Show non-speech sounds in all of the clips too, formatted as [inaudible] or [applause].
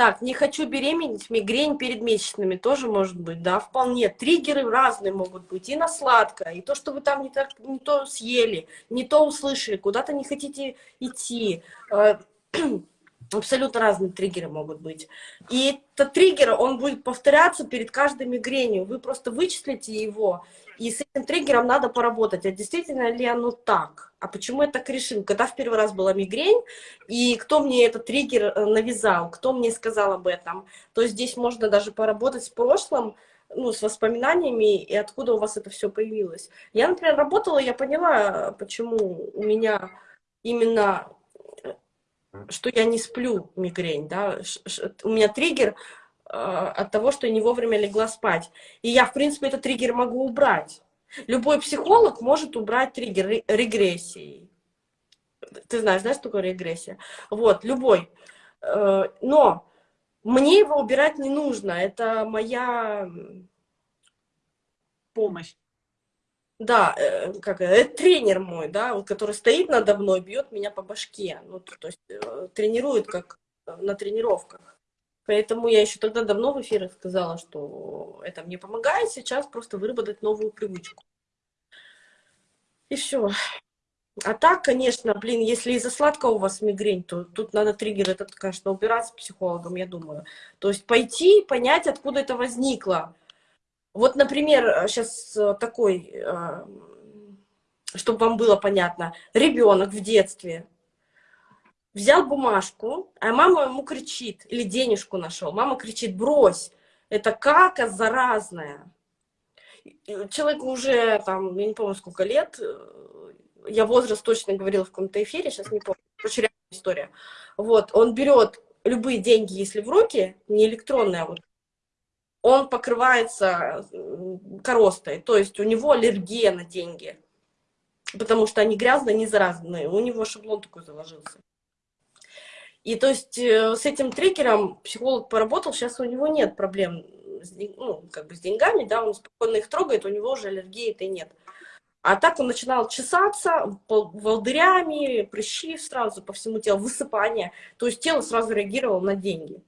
Так, не хочу беременеть, мигрень перед месячными тоже может быть, да, вполне. Триггеры разные могут быть, и на сладкое, и то, что вы там не, так, не то съели, не то услышали, куда-то не хотите идти. Э, [clears throat] абсолютно разные триггеры могут быть. И этот триггер, он будет повторяться перед каждой мигренью. Вы просто вычислите его, и с этим триггером надо поработать. А действительно ли оно так? А почему я так решил? Когда в первый раз была мигрень, и кто мне этот триггер э, навязал, кто мне сказал об этом, то здесь можно даже поработать с прошлым, ну, с воспоминаниями, и откуда у вас это все появилось. Я, например, работала, я поняла, почему у меня именно, э, что я не сплю мигрень, да, у меня триггер от того, что я не вовремя легла спать. И я, в принципе, этот триггер могу убрать. Любой психолог может убрать триггер регрессии. Ты знаешь, да, что такое регрессия? Вот, любой. Э, но мне его убирать не нужно. Это моя... Помощь. Да, э, как это тренер мой, да, вот, который стоит надо мной, бьет меня по башке. Ну, то есть тренирует как на тренировках. Поэтому я еще тогда давно в эфирах сказала, что это мне помогает сейчас просто выработать новую привычку. И все. А так, конечно, блин, если из-за сладкого у вас мигрень, то тут надо триггер этот, конечно, убирать с психологом, я думаю. То есть пойти, понять, откуда это возникло. Вот, например, сейчас э, такой, э, чтобы вам было понятно, ребенок в детстве взял бумажку, а мама ему кричит, или денежку нашел, мама кричит, брось, это кака заразная. Человеку уже, там, я не помню, сколько лет, э, я возраст точно говорила в каком-то эфире, сейчас не помню, очень реальная история. Вот, он берет любые деньги, если в руки, не электронные, а вот, он покрывается коростой, то есть у него аллергия на деньги, потому что они грязные, не заразные, у него шаблон такой заложился. И то есть э, с этим триггером психолог поработал, сейчас у него нет проблем с, ну, как бы с деньгами, да, он спокойно их трогает, у него уже аллергии этой нет. А так он начинал чесаться волдырями, прыщи сразу по всему телу, высыпание. То есть тело сразу реагировало на деньги.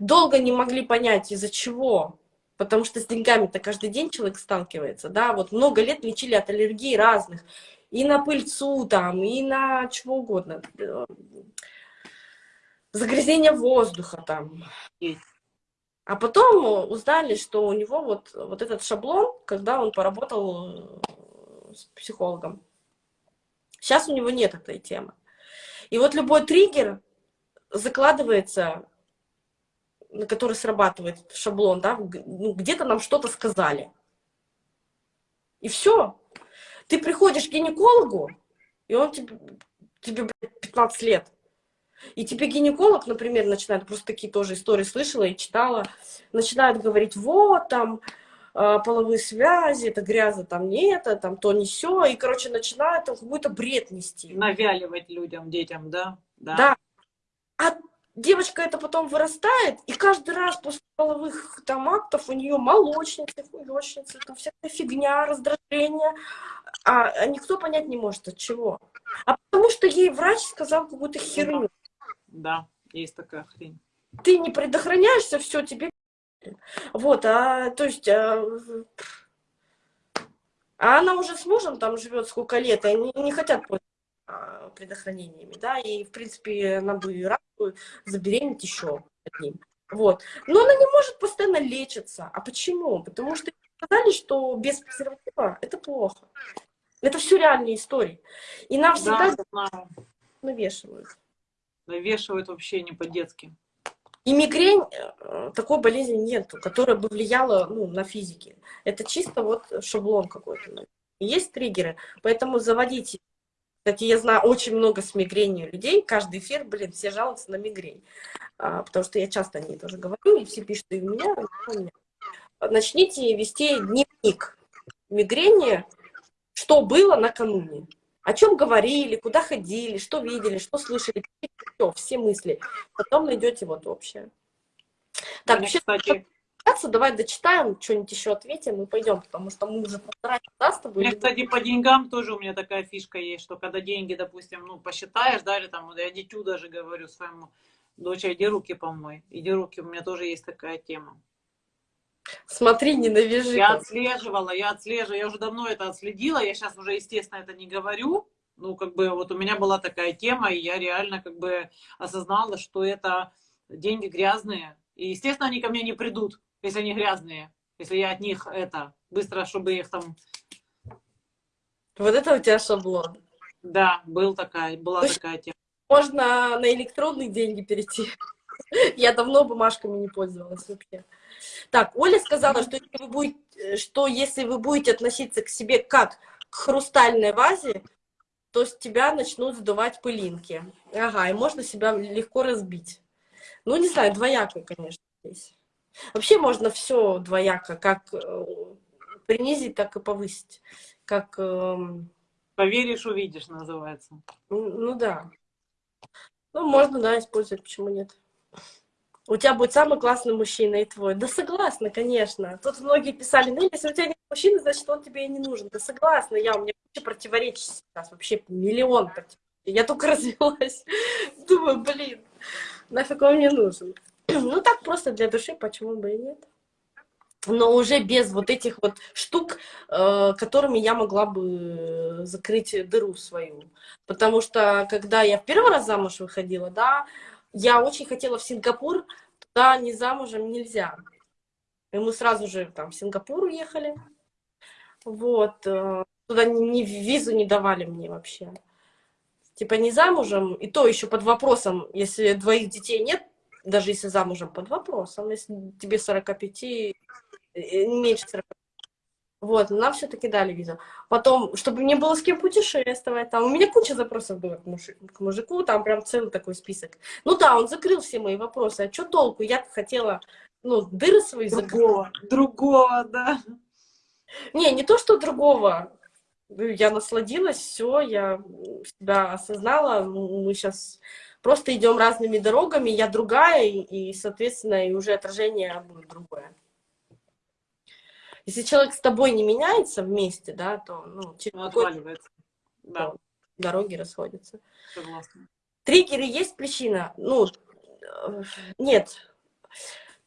Долго не могли понять, из-за чего. Потому что с деньгами-то каждый день человек сталкивается. Да? Вот много лет лечили от аллергии разных. И на пыльцу там, и на чего угодно загрязнение воздуха там. А потом узнали, что у него вот, вот этот шаблон, когда он поработал э, с психологом. Сейчас у него нет этой темы. И вот любой триггер закладывается, на который срабатывает шаблон, да, ну, где-то нам что-то сказали. И все. Ты приходишь к гинекологу, и он тебе, тебе 15 лет. И тебе гинеколог, например, начинает, просто такие тоже истории слышала и читала, начинает говорить, вот, там, э, половые связи, это грязно, там не это, там то, не все, и, короче, начинает какой-то бред нести. Навяливать людям, детям, да? Да. да. А девочка это потом вырастает, и каждый раз после половых там актов у нее молочницы, хуёчницы, там всякая фигня, раздражение, а, а никто понять не может от чего. А потому что ей врач сказал какую-то херню. Да, есть такая хрень. Ты не предохраняешься, все, тебе... Вот, а, то есть... А, а она уже с мужем там живет сколько лет, и они не хотят пользоваться предохранениями, да, и, в принципе, она бы рада забеременеть еще одним. Вот. Но она не может постоянно лечиться. А почему? Потому что сказали, что без презерватива это плохо. Это все реальные истории. И нам всегда да, навешивают навешивают вообще не по-детски. И мигрень, э, такой болезни нет, которая бы влияла ну, на физике. Это чисто вот шаблон какой-то. Есть триггеры, поэтому заводите. Кстати, я знаю очень много с мигренью людей. Каждый эфир, блин, все жалуются на мигрень. А, потому что я часто о ней тоже говорю, и все пишут и у меня, и у меня. Начните вести дневник мигрени, что было накануне о чем говорили, куда ходили, что видели, что слышали, все, все мысли. Потом найдете вот общее. Так, вообще, кстати... давай дочитаем, что-нибудь еще ответим и пойдем, потому что мы уже полтора часа с тобой. Мне, кстати, по деньгам тоже у меня такая фишка есть, что когда деньги, допустим, ну, посчитаешь, да, или там, я дитю даже говорю своему, Доча, иди руки помой. Иди руки, у меня тоже есть такая тема. Смотри, не навяжи. Я отслеживала, я отслеживала, я уже давно это отследила, я сейчас уже, естественно, это не говорю. Ну, как бы, вот у меня была такая тема, и я реально, как бы, осознала, что это деньги грязные. И, естественно, они ко мне не придут, если они грязные. Если я от них это, быстро, чтобы их там... Вот это у тебя шаблон. Да, был такая, была Ну, такая тема. Можно на электронные деньги перейти. [laughs] Я давно бумажками не пользовалась вообще. Так, Оля сказала, что если вы будете, что если вы будете относиться к себе как к хрустальной вазе, то с тебя начнут сдувать пылинки. Ага, и можно себя легко разбить. Ну, не знаю, двояко, конечно, здесь. Вообще можно все двояко, как э, принизить, так и повысить. Как, эм, Поверишь, увидишь, называется. ну да. Ну, можно, да, использовать, почему нет. У тебя будет самый классный мужчина и твой. Да согласна, конечно. Тут многие писали, ну, если у тебя нет мужчины, значит, он тебе и не нужен. Да согласна, я, у меня куча противоречий сейчас, вообще миллион противоречий. Я только [laughs] развелась. Думаю, блин, нафиг он мне нужен. [clears throat] Ну, так просто для души, почему бы и нет. Но уже без вот этих вот штук, э, которыми я могла бы закрыть дыру свою. Потому что, когда я в первый раз замуж выходила, да, я очень хотела в Сингапур, туда не замужем нельзя. И мы сразу же там в Сингапур уехали. Вот. э, Туда ни, ни визу не давали мне вообще. Типа не замужем, и то еще под вопросом, если двоих детей нет, даже если замужем, под вопросом, если тебе 45, э, меньше 40. Вот, нам все-таки дали визу. Потом, чтобы мне было с кем путешествовать, там у меня куча запросов было к, мужи- к мужику, там прям целый такой список. Ну да, он закрыл все мои вопросы, а что толку? Я хотела, ну, дыры свои закрыть. Другого, другого, да. Не, не то, что другого. Я насладилась, все, я себя осознала. Ну, Мы сейчас просто идем разными дорогами, я другая, и, и, соответственно, и уже отражение будет другое. Если человек с тобой не меняется вместе, да, то ну, через отваливается. Да, дороги расходятся. согласна. Триггеры есть причина? Ну, э, нет.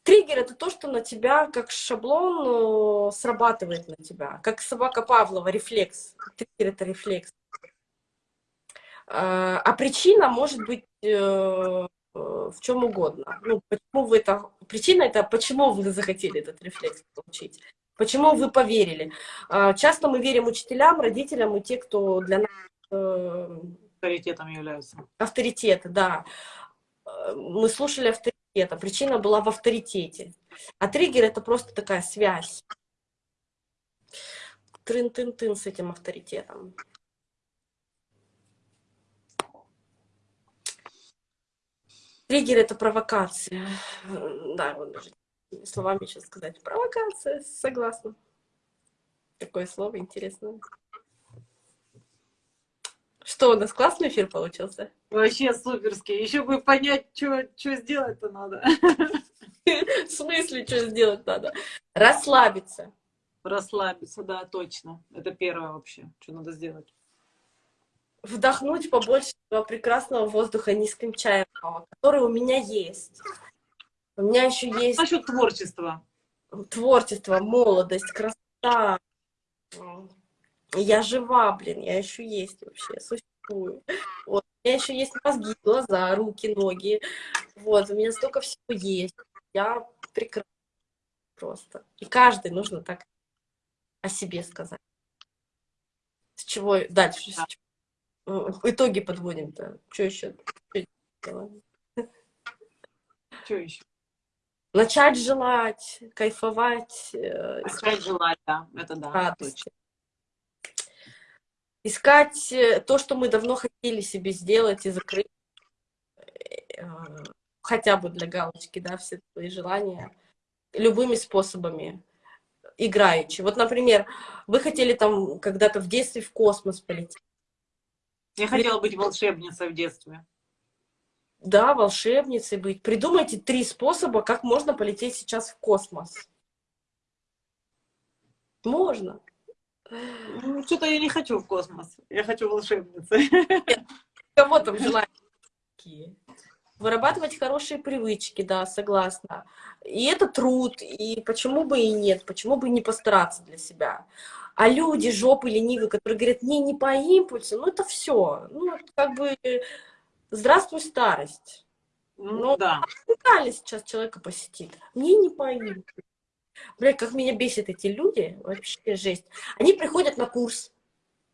Триггер это то, что на тебя как шаблон э, срабатывает на тебя, как собака Павлова, рефлекс. Триггер это рефлекс. А а причина может быть э, э, в чем угодно. Ну, почему вы это... Причина это почему вы захотели этот рефлекс получить. Почему вы поверили. А, Часто мы верим учителям, родителям и те, кто для нас э, Авторитетом являются. авторитеты, да. Э, Мы слушали авторитета, причина была в авторитете. А триггер это просто такая связь. Трын-тын-тын с этим авторитетом. Триггер это провокация. Э, Да, вот даже словами сейчас сказать. Провокация, согласна. Такое слово интересное. Что, у нас классный эфир получился? Вообще суперский. Еще бы понять, что сделать-то надо. [laughs] В смысле, что сделать надо? Расслабиться. Расслабиться, да, точно. Это первое вообще, что надо сделать. Вдохнуть побольше прекрасного воздуха низким чаем, который у меня есть. У меня еще есть Насчет творчества. творчество, молодость, красота. Я жива, блин, я еще есть вообще, существую. Вот. У меня еще есть мозги, глаза, руки, ноги. Вот, у меня столько всего есть. Я прекрасна просто. И каждый нужно так о себе сказать. С чего дальше? С Да. чего? Э, Итоги подводим-то. Что еще? Что еще? Начать желать, кайфовать, э, искать Начать желать, да. Это да, радости. точно. Искать э, то, что мы давно хотели себе сделать и закрыть, э, хотя бы для галочки, да, все свои желания, любыми способами, играючи. Вот, например, вы хотели там когда-то в детстве в космос полететь. Я хотела быть волшебницей в детстве. Да, волшебницей быть. Придумайте три способа, как можно полететь сейчас в космос. Можно. Ну, Что-то я не хочу в космос. Я хочу волшебницей. Кого там желания такие? вырабатывать хорошие привычки, да, согласна. И это труд, и почему бы и нет, почему бы и не постараться для себя. А люди, жопы ленивые, которые говорят, мне не по импульсу, ну это все. Ну, как бы, здравствуй, старость. Ну, да. сейчас человека посетит. Мне не по импульсу. Бля, как меня бесит эти люди, вообще жесть. Они приходят на курс,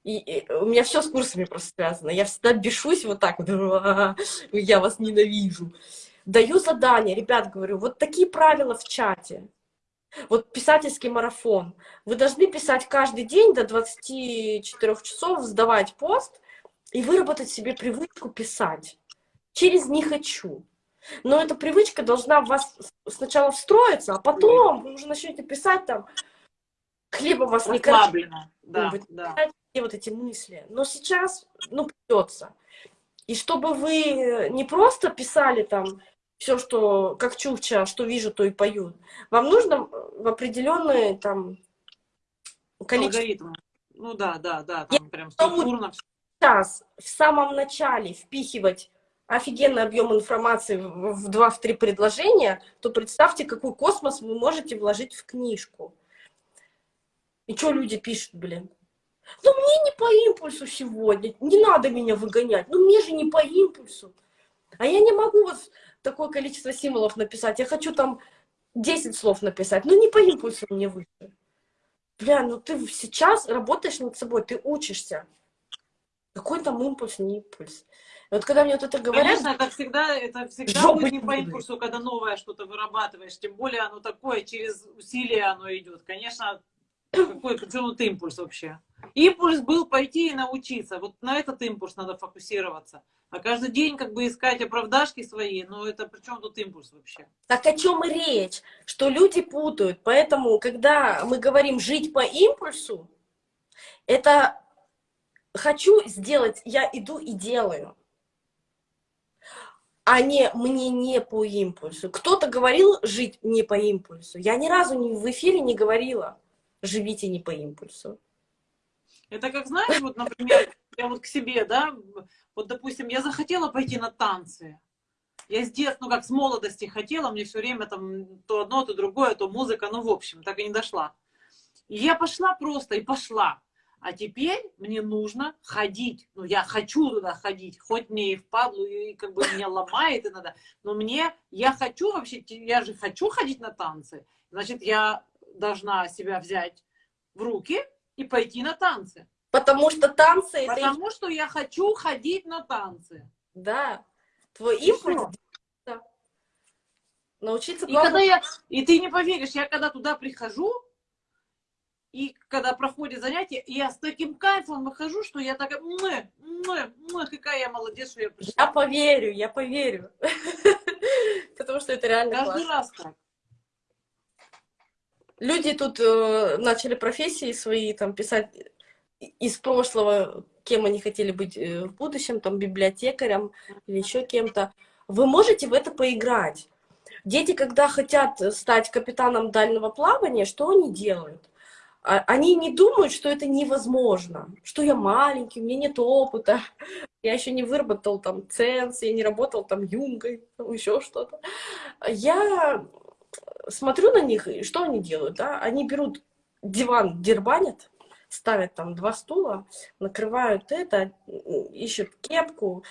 и, и у меня все с курсами просто связано. Я всегда бешусь вот так вот, [laughs] я вас ненавижу. Даю задание, ребят, говорю, вот такие правила в чате. Вот писательский марафон. Вы должны писать каждый день до 24 часов, сдавать пост и выработать себе привычку писать. Через «не хочу». Но эта привычка должна в вас сначала встроиться, а потом вы уже начнете писать там, хлеба вас не кормит. Да, да. Вот эти мысли. Но сейчас, ну, придется. И чтобы вы не просто писали там все, что как чукча, что вижу, то и пою. Вам нужно в определенные там количество. Алгоритм. Ну да, да, да, там Я прям структурно. Сейчас, в самом начале впихивать офигенный объем информации в два-три предложения, то представьте, какой космос вы можете вложить в книжку. И что люди пишут, блин? Ну, мне не по импульсу сегодня, не надо меня выгонять, ну, мне же не по импульсу. А я не могу вот такое количество символов написать, я хочу там 10 слов написать, ну, не по импульсу мне выше. Бля, ну ты сейчас работаешь над собой, ты учишься. Какой там импульс, не импульс. И вот когда мне вот это говорят... Конечно, это всегда, это всегда будет не по импульсу, когда новое что-то вырабатываешь. Тем более оно такое, через усилия оно идет. Конечно, какой почему ты импульс вообще? Импульс был пойти и научиться. Вот на этот импульс надо фокусироваться. А каждый день как бы искать оправдашки свои, ну это при чем тут импульс вообще? Так о чем и речь? Что люди путают. Поэтому, когда мы говорим жить по импульсу, это хочу сделать, я иду и делаю. А не мне не по импульсу. Кто-то говорил жить не по импульсу. Я ни разу не в эфире не говорила живите не по импульсу. Это как, знаешь, вот, например, я вот к себе, да, вот, допустим, я захотела пойти на танцы. Я с детства, ну, как с молодости хотела, мне все время там то одно, то другое, то музыка, ну, в общем, так и не дошла. И я пошла просто, и пошла. А теперь мне нужно ходить. Ну, я хочу туда ходить, хоть мне и впадлу, и как бы меня ломает и надо. Но мне, я хочу вообще, я же хочу ходить на танцы. Значит, я должна себя взять в руки и пойти на танцы. Потому что танцы... Потому это... что я хочу ходить на танцы. Да. Твой импульс... Да. Научиться и, когда я... и ты не поверишь, я когда туда прихожу, и когда проходит занятие, я с таким кайфом выхожу, что я такая, мы, мы, мы, какая я молодец, что я пришла. Я поверю, я поверю. [laughs] Потому что это реально Каждый раз так. Люди тут э, начали профессии свои там писать из прошлого, кем они хотели быть э, в будущем, там библиотекарем или еще кем-то. Вы можете в это поиграть. Дети, когда хотят стать капитаном дальнего плавания, что они делают? А, они не думают, что это невозможно, что я маленький, у меня нет опыта, [laughs] я еще не выработал там ценз, я не работал там юнгой, там еще что-то. Я смотрю на них, и что они делают, да? Они берут диван, дербанят, ставят там два стула, накрывают это, ищут кепку,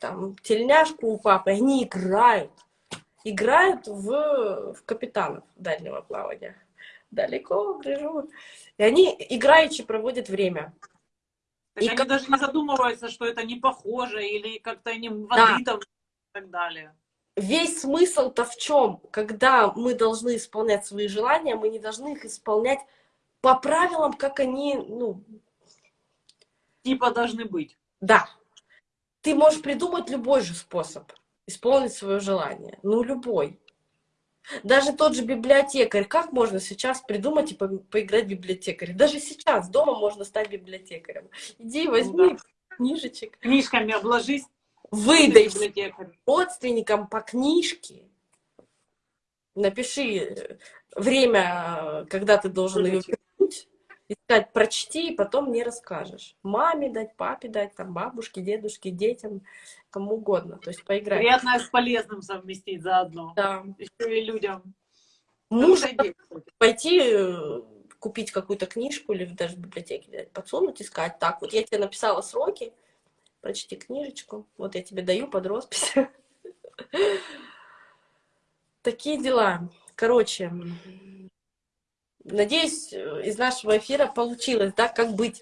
там, тельняшку у папы, они играют. Играют в, в капитанов дальнего плавания. Далеко, гляжу. И они играючи проводят время. Так и они как... даже не задумываются, что это не похоже, или как-то они воды да. и так далее весь смысл-то в чем? Когда мы должны исполнять свои желания, мы не должны их исполнять по правилам, как они, ну... Типа должны быть. Да. Ты можешь придумать любой же способ исполнить свое желание. Ну, любой. Даже тот же библиотекарь. Как можно сейчас придумать и по поиграть в библиотекаря? Даже сейчас дома можно стать библиотекарем. Иди возьми ну, да. книжечек. Книжками обложись выдай родственникам по книжке, напиши э, время, когда ты должен ее вернуть, искать, прочти, и потом мне расскажешь. Маме дать, папе дать, там, бабушке, дедушке, детям, кому угодно. То есть поиграть. Приятное с полезным совместить заодно. Да. Еще и людям. Муж Хорошая идея, кстати. пойти э, купить какую-то книжку или даже в библиотеке взять, подсунуть и сказать, так, вот я тебе написала сроки, прочти книжечку, вот я тебе даю под роспись. [laughs] Такие дела. Короче, надеюсь, э, из нашего эфира получилось, да, как быть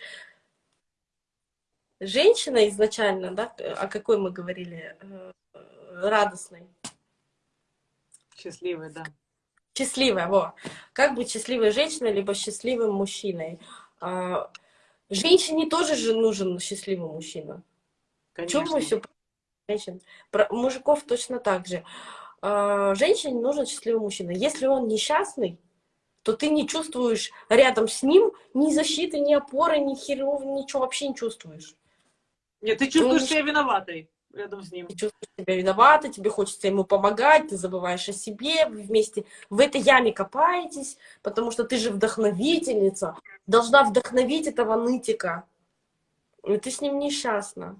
женщиной изначально, да, о какой мы говорили, э, радостной. Счастливый, да. Счастливая, во. Как быть счастливой женщиной, либо счастливым мужчиной? А, Женщине тоже же нужен счастливый мужчина. Чем Конечно. мы все женщин? Про мужиков точно так же. А, Женщине нужен счастливый мужчина. Если он несчастный, то ты не чувствуешь рядом с ним ни защиты, ни опоры, ни херов, ничего вообще не чувствуешь. Нет, ты чувствуешь Ну, себя виноватой рядом с ним. Ты чувствуешь себя виновата, тебе хочется ему помогать, ты забываешь о себе, вы вместе в этой яме копаетесь, потому что ты же вдохновительница, должна вдохновить этого нытика. И ты с ним несчастна.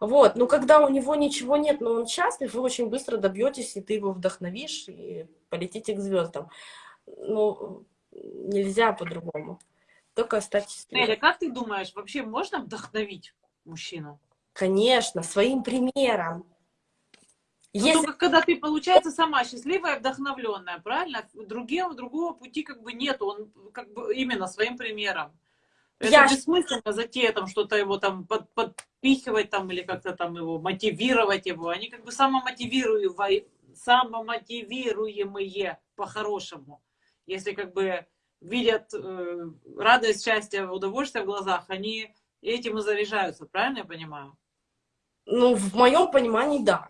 Вот, но когда у него ничего нет, но он счастлив, вы очень быстро добьетесь, и ты его вдохновишь, и полетите к звездам. Ну, нельзя по-другому. Только стать счастливой. Неля, как ты думаешь, вообще можно вдохновить мужчину? Конечно, своим примером. Ну, Если только когда ты, получается, сама счастливая, вдохновленная, правильно? Другим, другого пути как бы нет, он как бы именно своим примером. Это Я- бессмысленно затея там что-то его там под- подпихивать там или как-то там его мотивировать его. Они как бы самомотивируемые, самомотивируемые по-хорошему. Если как бы видят э, радость, счастье, удовольствие в глазах, они этим и заряжаются, правильно я понимаю? Ну, в моем понимании, да.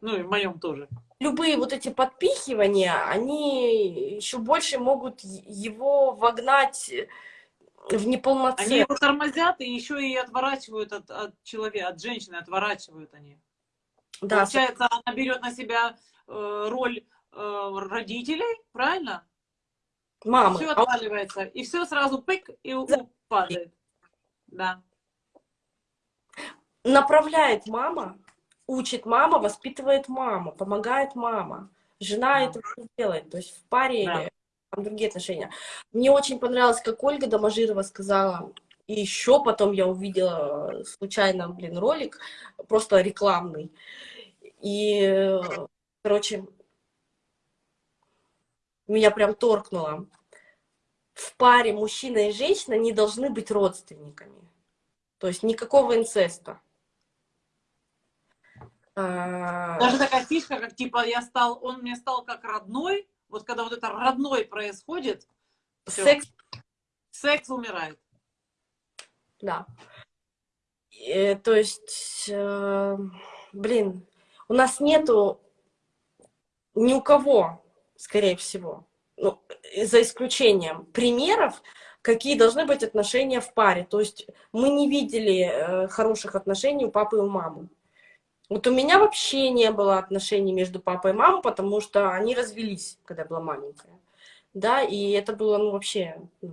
Ну и в моем тоже. Любые вот эти подпихивания, они еще больше могут его вогнать в Они неполноценность. его тормозят и еще и отворачивают от, от человека, от женщины отворачивают они. Да, Получается, она берет на себя э, роль родителей, правильно? мамы. Все отваливается, и все сразу пык и падает. Да. направляет мама, учит мама, воспитывает мама, помогает мама. Жена Да. это делает. То есть в паре Да. там другие отношения. Мне очень понравилось, как Ольга Доможирова сказала, и еще потом я увидела э, случайно, блин, ролик, просто рекламный. И, э, короче, меня прям торкнуло. В паре мужчина и женщина не должны быть родственниками. То есть никакого инцеста. А, Даже такая фишка, как типа я стал, он мне стал как родной. Вот когда вот это родной происходит, Секс, секс умирает. да. Э, то есть, э, блин, у нас нету ни у кого, скорее всего, ну, за исключением примеров, какие должны быть отношения в паре. То есть мы не видели э, хороших отношений у папы и у мамы. Вот у меня вообще не было отношений между папой и мамой, потому что они развелись, когда я была маленькая. Да, и это было, ну, вообще... ну,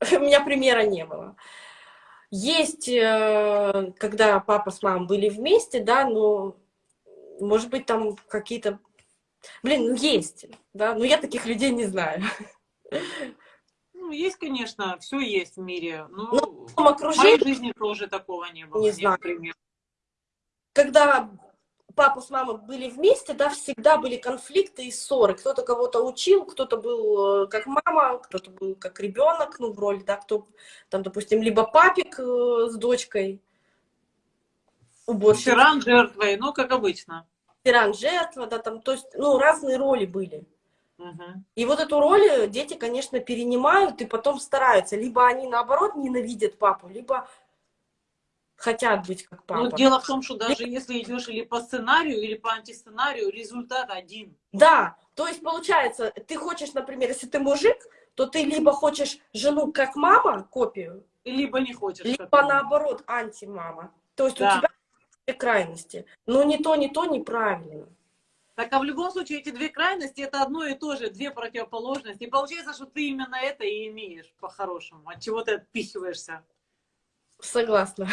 [laughs] у меня примера не было. Есть, э, когда папа с мамой были вместе, да, но, может быть, там какие-то... Блин, ну, есть, да, но я таких людей не знаю. Ну, есть, конечно, все есть в мире. Ну, Ну, в в моей окружении, жизни тоже такого не было. Не знаю. примера. когда папа с мамой были вместе, да, всегда были конфликты и ссоры. Кто-то кого-то учил, кто-то был э, как мама, кто-то был как ребенок, ну, в роли, да, кто там, допустим, либо папик э, с дочкой, уборщик, Тиран жертвой, ну, как обычно. Тиран, жертва, да, там, то есть, ну, разные роли были. И вот эту роль дети, конечно, перенимают и потом стараются. Либо они, наоборот, ненавидят папу, либо хотят быть как Но папа. дело в том, что даже если идешь или по сценарию, или по антисценарию, результат один. Да, то есть получается, ты хочешь, например, если ты мужик, то ты либо хочешь жену как мама, копию, Либо не хочешь. либо наоборот антимама. То есть Да. у тебя крайности. Но ни то, ни то неправильно. Так, а в любом случае эти две крайности это одно и то же, две противоположности. И получается, что ты именно это и имеешь по-хорошему. От чего ты отпихиваешься? Согласна.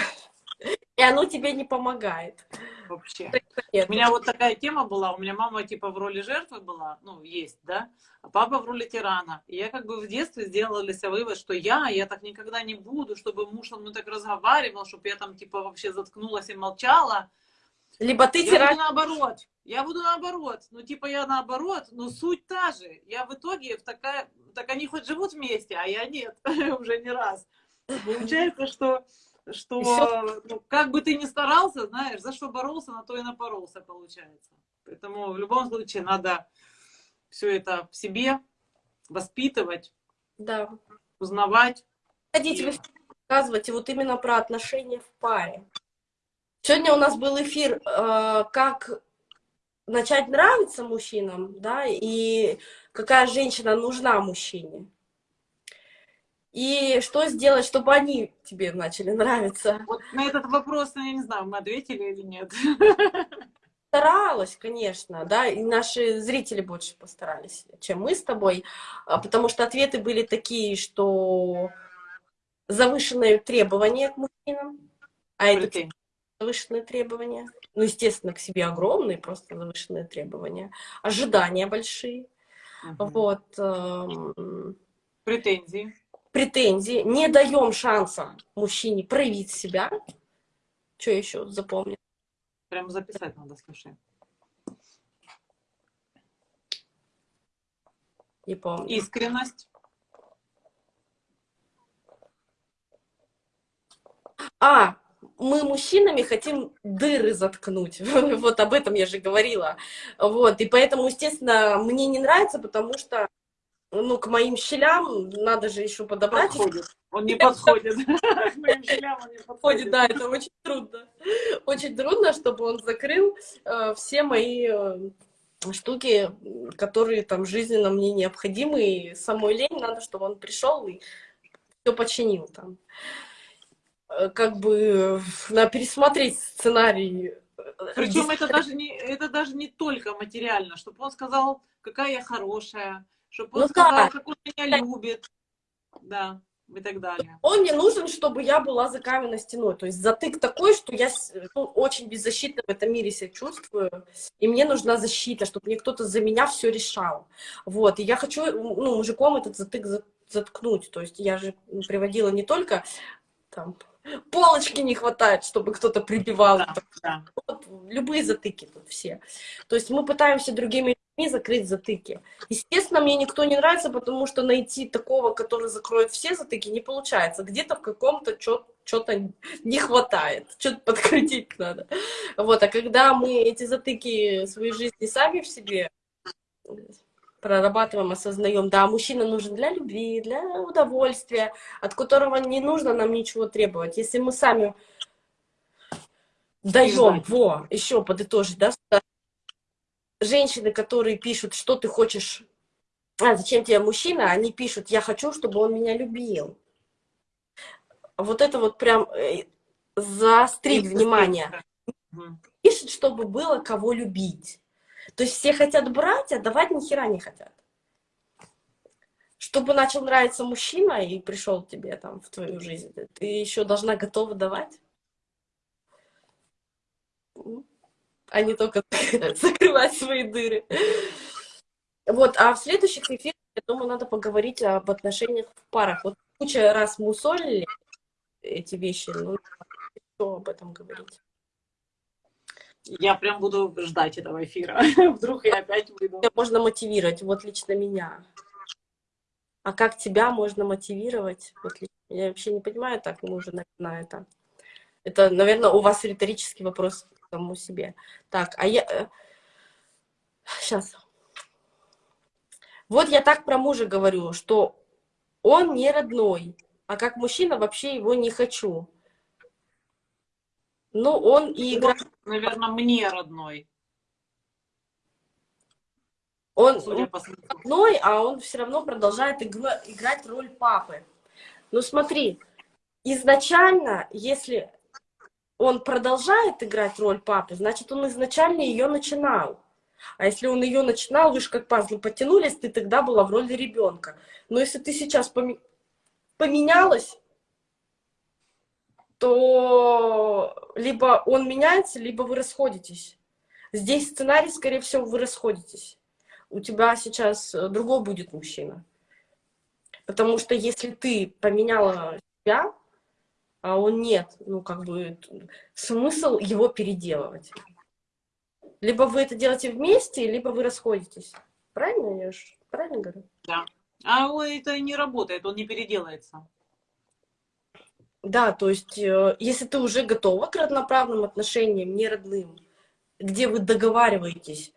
И оно тебе не помогает. Вообще. Нет. У меня вот такая тема была, у меня мама типа в роли жертвы была, ну, есть, да, а папа в роли тирана. И я как бы в детстве сделала для себя вывод, что я, я так никогда не буду, чтобы муж со мной так разговаривал, чтобы я там типа вообще заткнулась и молчала. Либо ты Я тиран... буду наоборот. Я буду наоборот. Ну, типа, я наоборот, но суть та же. Я в итоге в такая... Так они хоть живут вместе, а я нет. [laughs] Уже не раз. Получается, что, что ну, как бы ты ни старался, знаешь, за что боролся, на то и напоролся, получается. Поэтому в любом случае надо все это в себе воспитывать, Да. узнавать. Хотите вы рассказывать вот именно про отношения в паре. Сегодня у нас был эфир, э, как начать нравиться мужчинам, да, и какая женщина нужна мужчине. И что сделать, чтобы они тебе начали нравиться. Вот на этот вопрос, я не знаю, мы ответили или нет. Старалась, конечно, да, и наши зрители больше постарались, чем мы с тобой, а, потому что ответы были такие, что завышенные требования к мужчинам, а это завышенные требования. Ну, естественно, к себе огромные, просто завышенные требования. Ожидания большие. Мгм. Вот. эм, Претензии. Претензии. Не даем шанса мужчине проявить себя. Что еще запомнил? Прям записать надо, слушай. Не помню. Искренность. А, мы мужчинами хотим дыры заткнуть. [laughs] Вот об этом я же говорила. Вот. И поэтому, естественно, мне не нравится, потому что ну, к моим щелям надо же еще подобрать. Подходит. Он не [laughs] подходит. К моим щелям он не [laughs] Подходит, да, это очень трудно. Очень трудно, чтобы он закрыл э, все мои э, штуки, которые там жизненно мне необходимы. И самой лень надо, чтобы он пришел и все починил там. Э, Как бы надо пересмотреть сценарий. Причем это даже не это даже не только материально, чтобы он сказал, какая я хорошая, чтобы он Ну сказал, да. как он меня любит, да, и так далее. Он не нужен, чтобы я была за каменной стеной. То есть затык такой, что я ну, очень беззащитно в этом мире себя чувствую. И мне нужна защита, чтобы мне кто-то за меня все решал. Вот. И я хочу ну, мужиком этот затык за- заткнуть. То есть я же приводила не только там, полочки не хватает, чтобы кто-то прибивал. Да, да. Вот, любые затыки тут все. То есть мы пытаемся другими людьми закрыть затыки. Естественно, мне никто не нравится, потому что найти такого, который закроет все затыки, не получается. Где-то в каком-то что-то не хватает, что-то подкрутить надо. Вот, а когда мы эти затыки своей жизни сами в себе прорабатываем, осознаем, да, мужчина нужен для любви, для удовольствия, от которого не нужно нам ничего требовать. Если мы сами даем, во, еще подытожить, да, женщины, которые пишут, что ты хочешь, а зачем тебе мужчина, они пишут, я хочу, чтобы он меня любил. Вот это вот прям э, заострить И внимание. Мгм. Пишет, чтобы было кого любить. То есть все хотят брать, а давать ни хера не хотят. Чтобы начал нравиться мужчина и пришел тебе там в твою жизнь, ты еще должна готова давать. А не только [laughs] [laughs] закрывать свои дыры. Вот, а в следующих эфирах, я думаю, надо поговорить об отношениях в парах. Вот куча раз мусолили эти вещи, ну, что об этом говорить. Я прям буду ждать этого эфира. [laughs] Вдруг я опять выйду. Можно мотивировать, вот лично меня. А как тебя можно мотивировать? Вот я вообще не понимаю, так мы уже на, это. Это, наверное, у вас риторический вопрос самому себе. Так, а я... Сейчас. Вот я так про мужа говорю, что он не родной, а как мужчина вообще его не хочу. Ну, он и играет... Наверное, мне родной, Он, родной, а он все равно продолжает играть роль папы. Ну смотри, изначально, если он продолжает играть роль папы, значит, он изначально ее начинал. А если он ее начинал, вы же как пазлы потянулись, ты тогда была в роли ребенка. Но если ты сейчас поменялась, то либо он меняется, либо вы расходитесь. Здесь сценарий, скорее всего, вы расходитесь. У тебя сейчас э, другой будет мужчина. Потому что если ты поменяла себя, а он нет, ну, как бы, смысл его переделывать. Либо вы это делаете вместе, либо вы расходитесь. Правильно я ж правильно говорю? Да. А это не работает, он не переделается. Да, то есть, э, если ты уже готова к равноправным отношениям, не родным, где вы договариваетесь,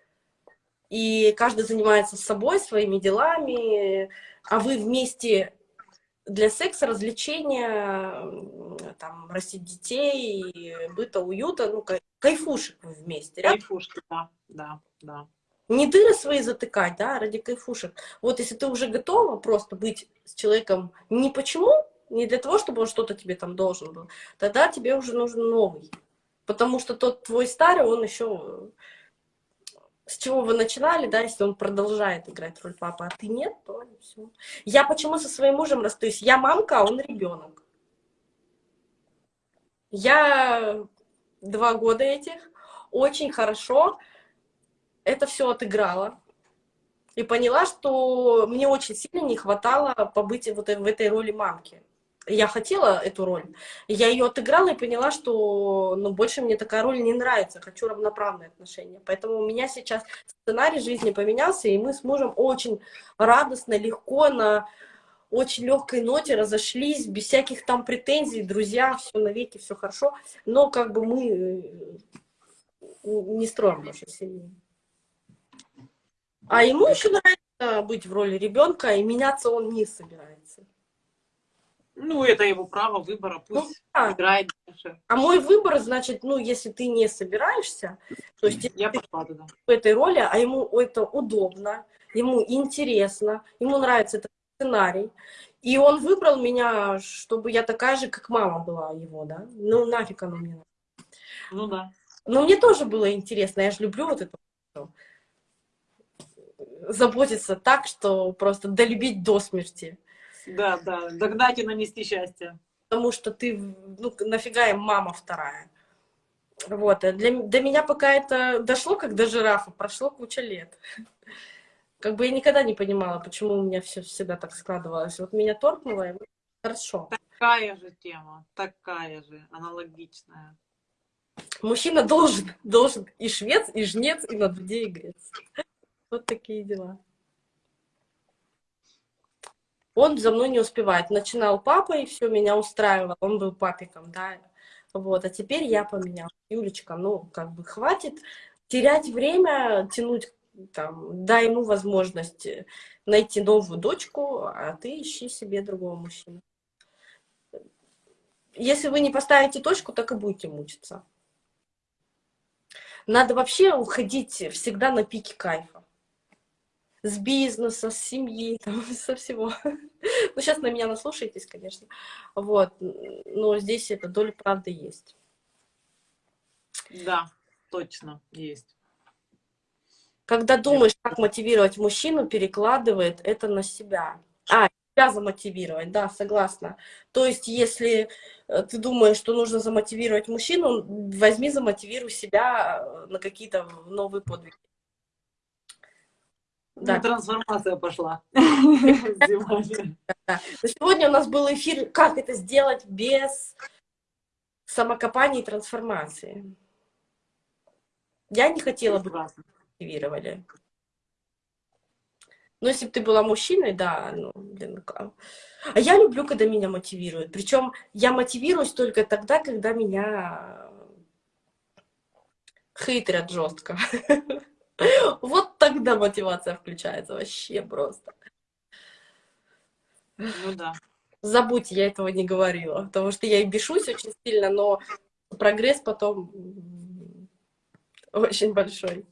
и каждый занимается собой, своими делами, а вы вместе для секса, развлечения, там, растить детей, быта, уюта, ну, кайфушек вместе. Кайфушки, да, да, да. Не дыры свои затыкать, да, ради кайфушек. Вот если ты уже готова просто быть с человеком не почему, не для того, чтобы он что-то тебе там должен был, тогда тебе уже нужен новый. Потому что тот твой старый, он еще... С чего вы начинали, да, если он продолжает играть роль папы, а ты нет, то все. Я почему со своим мужем расстаюсь? Я мамка, а он ребенок. Я два года этих очень хорошо это все отыграла. И поняла, что мне очень сильно не хватало побыть вот в этой роли мамки я хотела эту роль, я ее отыграла и поняла, что ну, больше мне такая роль не нравится, хочу равноправные отношения. Поэтому у меня сейчас сценарий жизни поменялся, и мы с мужем очень радостно, легко, на очень легкой ноте разошлись, без всяких там претензий, друзья, все навеки, все хорошо, но как бы мы э, не строим больше семью. А ему еще нравится быть в роли ребенка, и меняться он не собирается. Ну, это его право выбора, пусть ну, да. играет дальше. А мой выбор, значит, ну, если ты не собираешься, то есть я пошла туда. в этой роли, а ему это удобно, ему интересно, ему нравится этот сценарий, и он выбрал меня, чтобы я такая же, как мама была его, да? Ну, нафиг оно мне. Ну да. Но мне тоже было интересно, я же люблю вот это заботиться так, что просто долюбить до смерти. Да, да, догнать и нанести счастье. Потому что ты, ну, нафига им мама вторая. Вот, для, до меня пока это дошло, как до жирафа, прошло куча лет. Как бы я никогда не понимала, почему у меня все всегда так складывалось. Вот меня торкнуло, и хорошо. Такая же тема, такая же, аналогичная. Мужчина должен, должен и швец, и жнец, и на дуде, и грец. Вот такие дела он за мной не успевает. Начинал папа, и все, меня устраивало, он был папиком, да, вот, а теперь я поменял. Юлечка, ну, как бы хватит терять время, тянуть, там, дай ему возможность найти новую дочку, а ты ищи себе другого мужчину. Если вы не поставите точку, так и будете мучиться. Надо вообще уходить всегда на пике кайфа с бизнеса, с семьи, там, [laughs] со всего. Ну, сейчас на меня наслушаетесь, конечно. Вот. Но здесь эта доля правды есть. Да, точно есть. Когда думаешь, как мотивировать мужчину, перекладывает это на себя. А, себя замотивировать, да, согласна. То есть, если э, ты думаешь, что нужно замотивировать мужчину, возьми, замотивируй себя э, на какие-то новые подвиги. Да. Ну, трансформация пошла. [laughs] Сегодня у нас был эфир «Как это сделать без самокопания и трансформации». Я не хотела бы, мотивировали. Но если бы ты была мужчиной, да, ну, блин, как. А я люблю, когда меня мотивируют. Причем я мотивируюсь только тогда, когда меня хейтерят жестко. [laughs] Вот тогда мотивация включается вообще просто. Ну да. Забудьте, я этого не говорила, потому что я и бешусь очень сильно, но прогресс потом очень большой.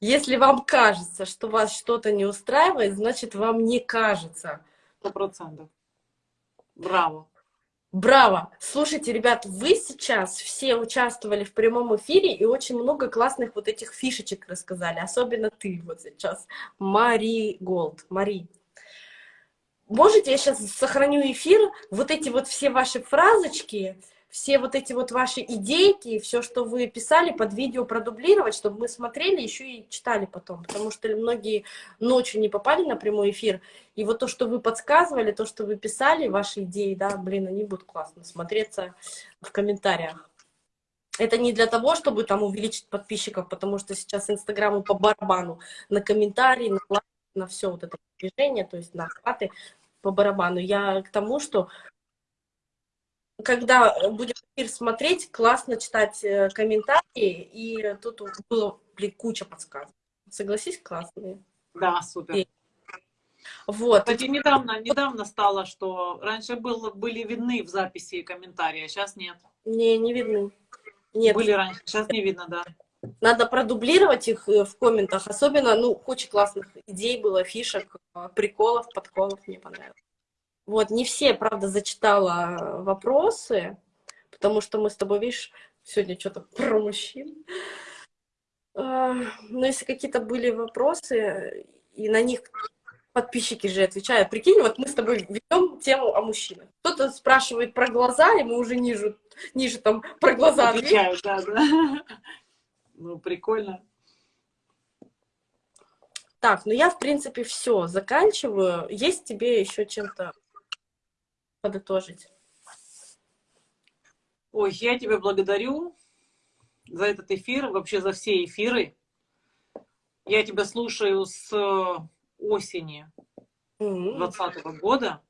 Если вам кажется, что вас что-то не устраивает, значит, вам не кажется. Сто процентов. Браво. Браво! Слушайте, ребят, вы сейчас все участвовали в прямом эфире и очень много классных вот этих фишечек рассказали, особенно ты вот сейчас, Мари Голд. Мари, можете, я сейчас сохраню эфир, вот эти вот все ваши фразочки, все вот эти вот ваши идейки, все, что вы писали под видео продублировать, чтобы мы смотрели еще и читали потом, потому что многие ночью не попали на прямой эфир, и вот то, что вы подсказывали, то, что вы писали, ваши идеи, да, блин, они будут классно смотреться в комментариях. Это не для того, чтобы там увеличить подписчиков, потому что сейчас Инстаграму по барабану на комментарии, на на все вот это движение, то есть на охваты по барабану. Я к тому, что когда будем эфир смотреть, классно читать э, комментарии, и тут было, блин, куча подсказок. Согласись, классные? Да, супер. И... Вот. Кстати, недавно, недавно стало, что раньше был, были видны в записи комментарии, а сейчас нет. Не, не видны. Нет. Были раньше, сейчас не видно, да. Надо продублировать их э, в комментах. Особенно, ну, куча классных идей было, фишек, э, приколов, подколов мне понравилось. Вот, не все, правда, зачитала вопросы, потому что мы с тобой, видишь, сегодня что-то [laughs] про мужчин. А, но если какие-то были вопросы, и на них подписчики же отвечают. Прикинь, вот мы с тобой ведем тему о мужчинах. Кто-то спрашивает про глаза, и мы уже ниже, ниже там про глаза отвечают. Да, да. [laughs] Ну, прикольно. Так, ну я, в принципе, все заканчиваю. Есть тебе еще чем-то подытожить? Ой, я тебя благодарю за этот эфир, вообще за все эфиры. Я тебя слушаю с осени 2020 -го года.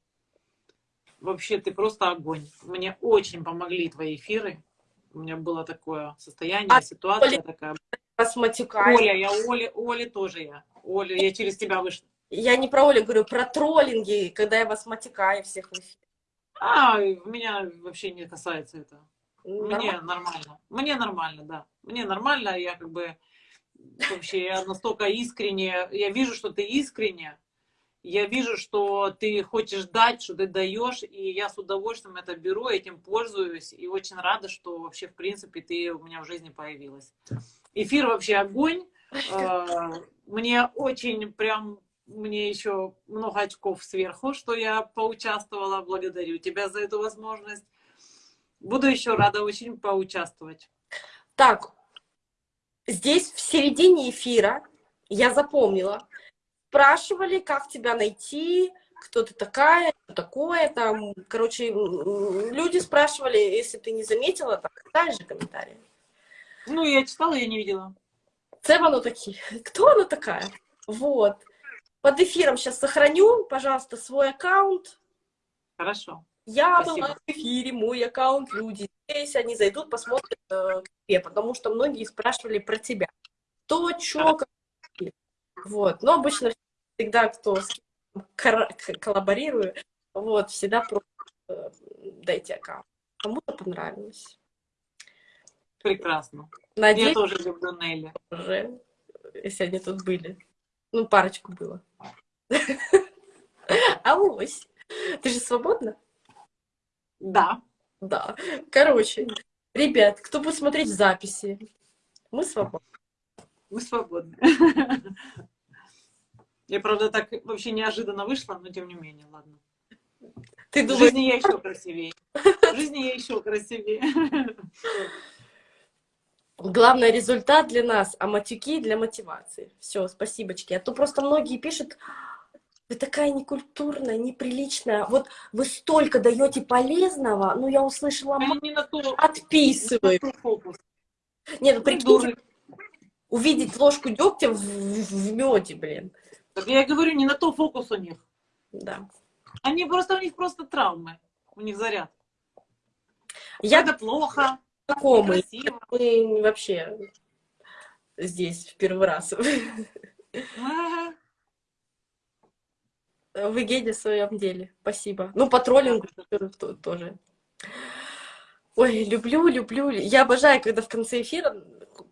Вообще ты просто огонь. Мне очень помогли твои эфиры. У меня было такое состояние, а ситуация Оля, такая. Вас Оля, я Оля, Оля тоже я. Оля, я через тебя вышла. Я не про Олю говорю, про троллинги, когда я вас матюкаю всех в эфире. А, меня вообще не касается это. Нормально. Мне нормально. Мне нормально, да. Мне нормально, я как бы вообще я настолько искренне, я вижу, что ты искренне, я вижу, что ты хочешь дать, что ты даешь, и я с удовольствием это беру, этим пользуюсь, и очень рада, что вообще, в принципе, ты у меня в жизни появилась. Эфир вообще огонь. [laughs] А, мне очень прям мне еще много очков сверху, что я поучаствовала. Благодарю тебя за эту возможность. Буду еще рада очень поучаствовать. Так, здесь в середине эфира я запомнила. Спрашивали, как тебя найти, кто ты такая, что такое там. Короче, люди спрашивали, если ты не заметила, так дай же комментарии. Ну, я читала, я не видела. Це воно такі. Кто она такая? Вот. Под эфиром сейчас сохраню, пожалуйста, свой аккаунт. Хорошо. Я Спасибо. была в эфире, мой аккаунт, люди здесь, они зайдут, посмотрят э, к тебе, потому что многие спрашивали про тебя. То, что, как... Вот. Но обычно всегда, кто с кем коллаборирую, вот, всегда просто э, дайте аккаунт. Кому-то понравилось. Прекрасно. Надеюсь, Я тоже люблю Нелли. Уже, если они тут были. Ну, парочку было. [laughs] Авось. Ты же свободна? Да. Да. Короче, ребят, кто будет смотреть записи, мы свободны. Мы свободны. Я, правда, так вообще неожиданно вышла, но тем не менее, ладно. Ты думаешь... В жизни я еще красивее. В жизни я еще красивее. Главный результат для нас, а матюки для мотивации. Все, спасибочки. А то просто многие пишут, вы такая некультурная, неприличная. Вот вы столько даете полезного, ну я услышала, не на ту, отписывай. Нет, ну прикиньте, увидеть ложку дегтя в, в, в меде, блин. Так я говорю, не на то фокус у них. Да. Они просто, у них просто травмы, у них заряд. Я... Это плохо знакомые. Мы вообще здесь в первый раз. Вы геди в своем деле. Спасибо. Ну, по троллингу тоже. Ой, люблю, люблю. Я обожаю, когда в конце эфира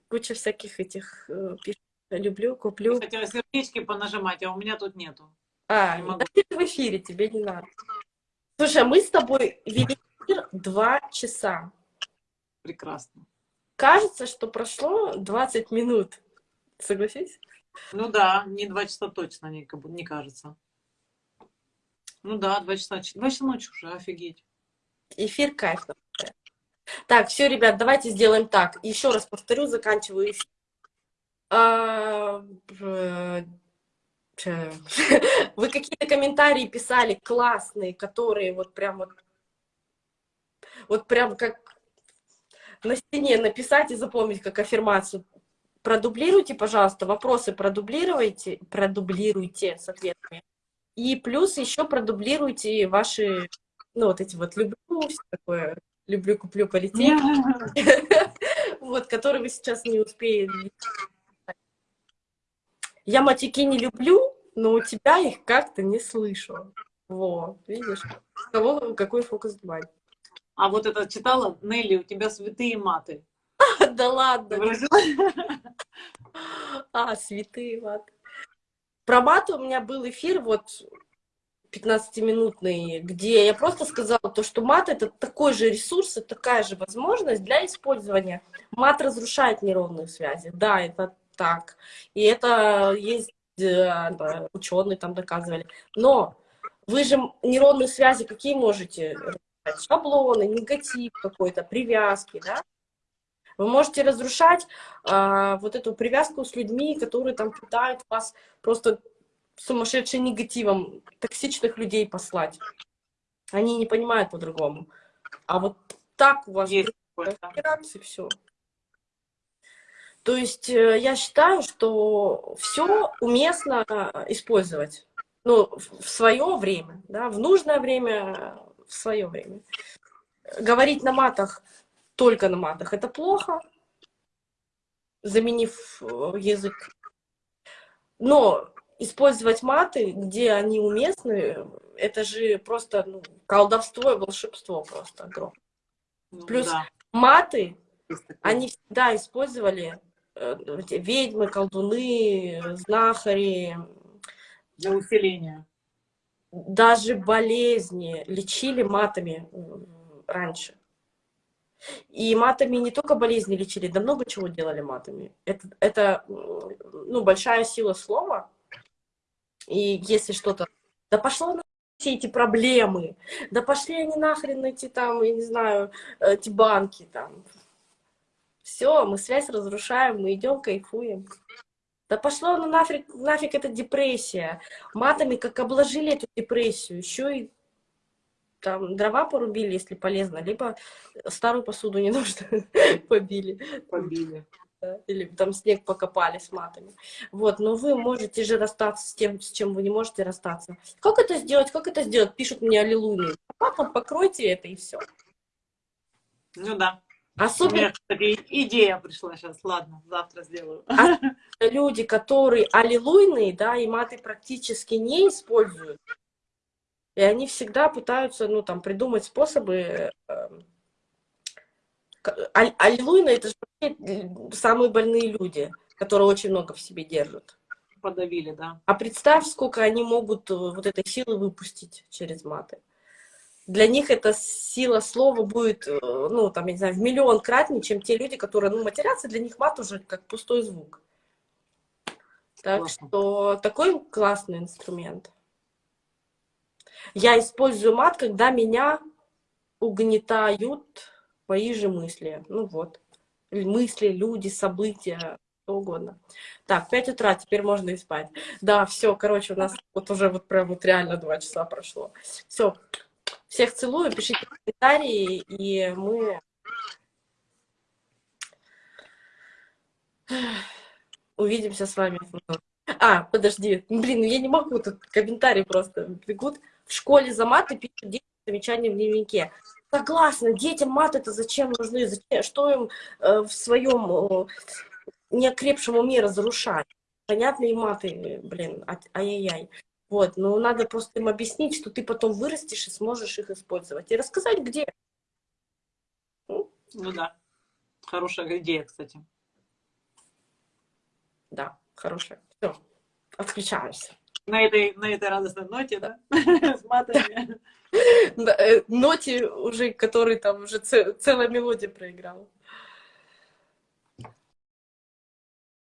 куча всяких этих э, пишет. Люблю, куплю. Хотела сердечки понажимать, а у меня тут нету. А, в эфире, тебе не надо. Слушай, а мы с тобой вели эфир два часа. Прекрасно. Кажется, что прошло 20 минут. Согласись? Ну да, не два часа точно, не, не кажется. Ну да, два часа. Два часа ночи уже, офигеть. Эфир кайф. Так, все, ребят, давайте сделаем так. Еще раз повторю, заканчиваю эфир. А, [laughs] вы какие-то комментарии писали классные, которые вот прям вот, вот прям как на стене написать и запомнить как аффирмацию. Продублируйте, пожалуйста, вопросы продублируйте, продублируйте с ответами. И плюс еще продублируйте ваши, ну, вот эти вот люблю, все такое, люблю, куплю, полететь. [laughs] Вот, которые вы сейчас не успеете. Я матики не люблю, но у тебя их как-то не слышу. Вот, видишь, кого, какой фокус внимания. А вот это читала, Нелли, у тебя святые маты. [laughs] Да ладно. А, святые маты. Про маты у меня был эфир вот 15-минутный, где я просто сказала то, что мат это такой же ресурс, и такая же возможность для использования. Мат разрушает нейронные связи. Да, это так. И это есть э, ученые там доказывали. Но вы же нейронные связи какие можете шаблоны, негатив какой-то, привязки, да? Вы можете разрушать а, вот эту привязку с людьми, которые там пытают вас просто сумасшедшим негативом, токсичных людей послать. Они не понимают по-другому. А вот так у вас Есть все. То есть э, я считаю, что все уместно использовать. Ну, в свое время, да, в нужное время, в свое время. Говорить на матах, только на матах, это плохо, заменив э, язык. Но использовать маты, где они уместны, это же просто ну, колдовство и волшебство просто огромное. Ну, Плюс да. маты, они всегда использовали э, ведьмы, колдуны, знахари. Для усиления даже болезни лечили матами раньше. И матами не только болезни лечили, да много чего делали матами. Это, это ну, большая сила слова. И если что-то... Да пошло на все эти проблемы. Да пошли они нахрен эти там, я не знаю, эти банки там. Все, мы связь разрушаем, мы идем, кайфуем. Да пошло ну нафиг, нафиг эта депрессия. Матами как обложили эту депрессию, еще и там дрова порубили, если полезно, либо старую посуду не [laughs] нужно побили. Побили. Или там снег покопали с матами. Вот, но вы можете же расстаться с тем, с чем вы не можете расстаться. Как это сделать? Как это сделать? Пишут мне аллилуйя. Потом покройте это и все. Ну да. Особенно... У меня, кстати, идея пришла сейчас. Ладно, завтра сделаю. А люди, которые аллилуйные, да, и маты практически не используют, и они всегда пытаются, ну, там, придумать способы... Э, аллилуйные — это же самые больные люди, которые очень много в себе держат. Подавили, да. А представь, сколько они могут э, вот этой силы выпустить через маты для них эта сила слова будет, э, ну, там, я не знаю, в миллион кратнее, чем те люди, которые, ну, матерятся, для них мат уже как пустой звук. Так Классно. что такой классный инструмент. Я использую мат, когда меня угнетают мои же мысли. Ну вот. Мысли, люди, события, что угодно. Так, 5 утра, теперь можно и спать. Да, все, короче, у нас вот уже вот прям вот реально 2 часа прошло. Все, всех целую, пишите комментарии, и мы увидимся с вами. А, подожди, блин, ну я не могу, тут комментарии просто бегут. В школе за маты пишут дети замечания в дневнике. Согласна, детям мат это зачем нужны, зачем, что им э, в своем э, неокрепшем уме разрушать? Понятные маты, блин, ай-яй-яй. Вот, но надо просто им объяснить, что ты потом вырастешь и сможешь их использовать. И рассказать, где. Ну да. Хорошая идея, кстати. Да, хорошая. Все, отключаешься. На этой, на этой радостной ноте, да? [laughs] С матами. [laughs] Э, ноте уже, который там уже целая мелодия проиграла.